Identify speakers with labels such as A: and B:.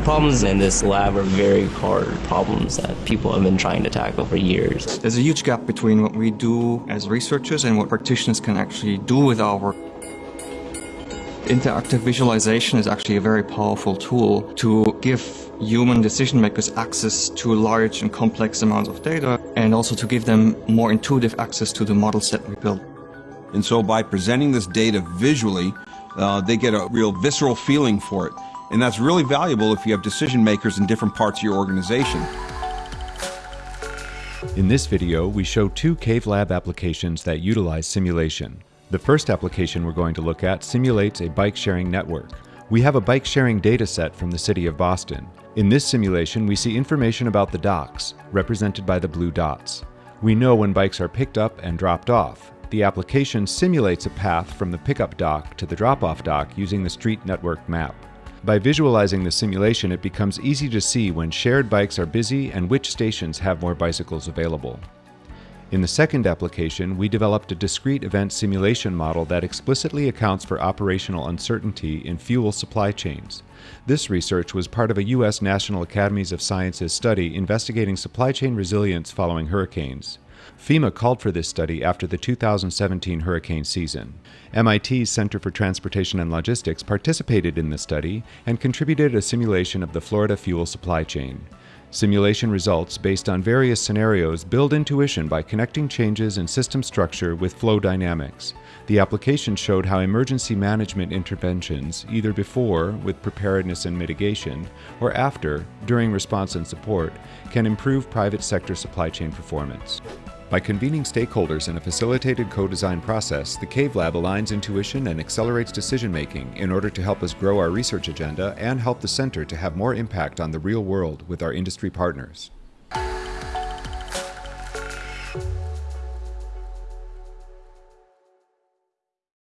A: problems in this lab are very hard problems that people have been trying to tackle for years.
B: There's a huge gap between what we do as researchers and what practitioners can actually do with our work. Interactive visualization is actually a very powerful tool to give human decision makers access to large and complex amounts of data and also to give them more intuitive access to the models that we build.
C: And so by presenting this data visually, uh, they get a real visceral feeling for it. And that's really valuable if you have decision makers in different parts of your organization.
D: In this video, we show two Cave Lab applications that utilize simulation. The first application we're going to look at simulates a bike sharing network. We have a bike sharing data set from the city of Boston. In this simulation, we see information about the docks, represented by the blue dots. We know when bikes are picked up and dropped off. The application simulates a path from the pickup dock to the drop-off dock using the street network map. By visualizing the simulation, it becomes easy to see when shared bikes are busy and which stations have more bicycles available. In the second application, we developed a discrete event simulation model that explicitly accounts for operational uncertainty in fuel supply chains. This research was part of a U.S. National Academies of Sciences study investigating supply chain resilience following hurricanes. FEMA called for this study after the 2017 hurricane season. MIT's Center for Transportation and Logistics participated in the study and contributed a simulation of the Florida fuel supply chain. Simulation results based on various scenarios build intuition by connecting changes in system structure with flow dynamics. The application showed how emergency management interventions, either before, with preparedness and mitigation, or after, during response and support, can improve private sector supply chain performance. By convening stakeholders in a facilitated co-design process, the CAVE Lab aligns intuition and accelerates decision-making in order to help us grow our research agenda and help the center to have more impact on the real world with our industry partners.